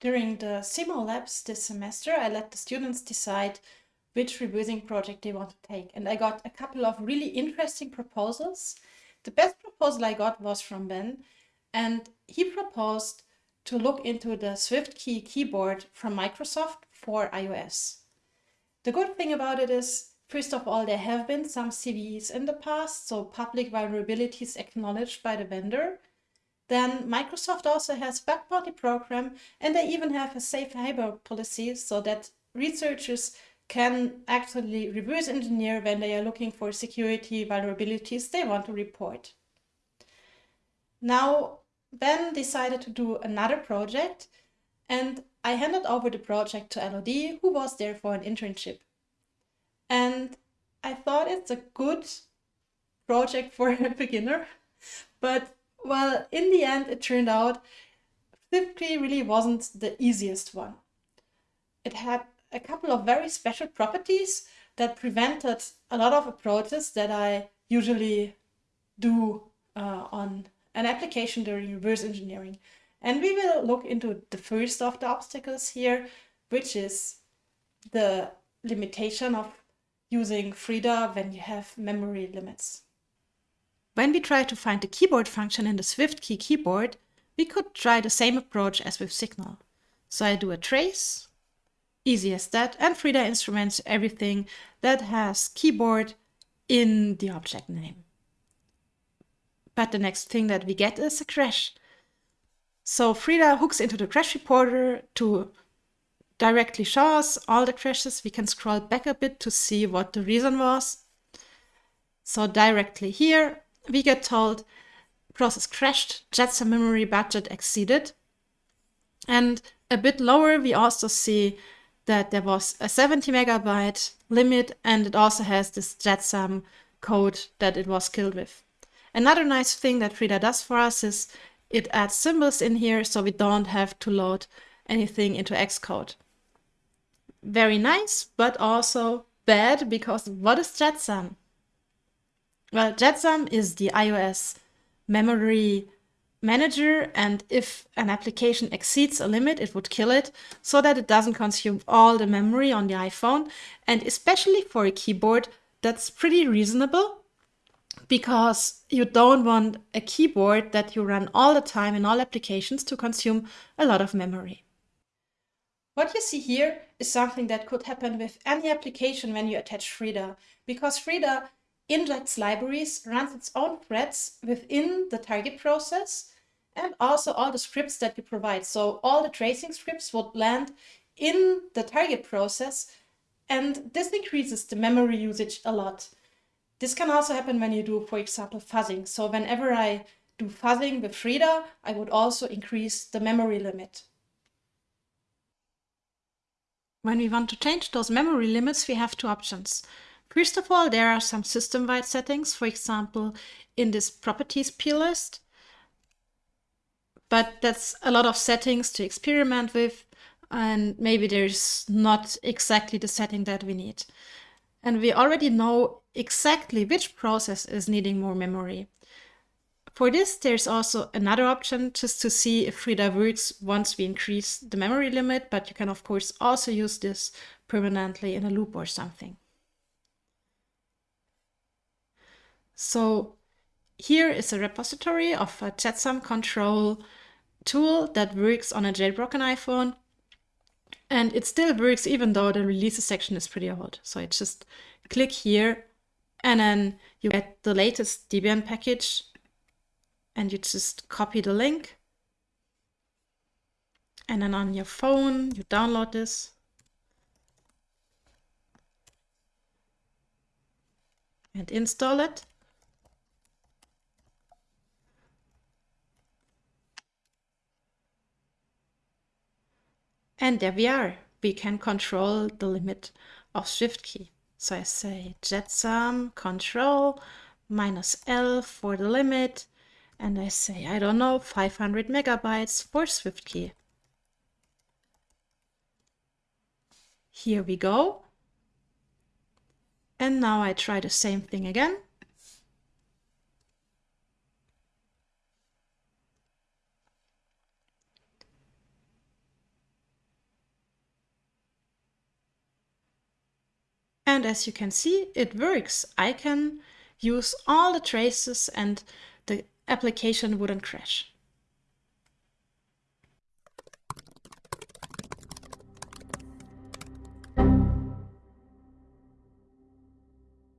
During the Simo Labs this semester, I let the students decide which reversing project they want to take. And I got a couple of really interesting proposals. The best proposal I got was from Ben, and he proposed to look into the SwiftKey keyboard from Microsoft for iOS. The good thing about it is, first of all, there have been some CVEs in the past, so public vulnerabilities acknowledged by the vendor. Then Microsoft also has bug bounty program, and they even have a safe harbor policy so that researchers can actually reverse engineer when they are looking for security vulnerabilities they want to report. Now, Ben decided to do another project and I handed over the project to Elodie, who was there for an internship. And I thought it's a good project for a beginner, but well, in the end, it turned out SwiftKey really wasn't the easiest one. It had a couple of very special properties that prevented a lot of approaches that I usually do uh, on an application during reverse engineering. And we will look into the first of the obstacles here, which is the limitation of using Frida when you have memory limits. When we try to find the keyboard function in the SwiftKey keyboard, we could try the same approach as with Signal. So I do a trace, easy as that, and Frida instruments everything that has keyboard in the object name. But the next thing that we get is a crash. So Frida hooks into the crash reporter to directly show us all the crashes. We can scroll back a bit to see what the reason was. So directly here, we get told process crashed, JetSAM memory budget exceeded. And a bit lower, we also see that there was a 70 megabyte limit and it also has this JetSAM code that it was killed with. Another nice thing that Frida does for us is it adds symbols in here so we don't have to load anything into Xcode. Very nice, but also bad because what is JetSAM? Well, JetSAM is the iOS memory manager and if an application exceeds a limit, it would kill it so that it doesn't consume all the memory on the iPhone. And especially for a keyboard, that's pretty reasonable because you don't want a keyboard that you run all the time in all applications to consume a lot of memory. What you see here is something that could happen with any application when you attach Frida, because Frida injects libraries, runs its own threads within the target process, and also all the scripts that you provide. So all the tracing scripts would land in the target process, and this increases the memory usage a lot. This can also happen when you do, for example, fuzzing. So whenever I do fuzzing with Frida, I would also increase the memory limit. When we want to change those memory limits, we have two options. First of all, there are some system-wide settings, for example, in this properties plist. But that's a lot of settings to experiment with, and maybe there's not exactly the setting that we need. And we already know exactly which process is needing more memory. For this, there's also another option just to see if Frida works once we increase the memory limit, but you can of course also use this permanently in a loop or something. So here is a repository of a JetSAM control tool that works on a jailbroken iPhone. And it still works even though the releases section is pretty old. So I just click here and then you get the latest Debian package and you just copy the link. And then on your phone, you download this. And install it. And there we are. We can control the limit of SwiftKey. So I say jetsam control minus L for the limit. And I say, I don't know, 500 megabytes for SwiftKey. Here we go. And now I try the same thing again. And as you can see, it works. I can use all the traces and the application wouldn't crash.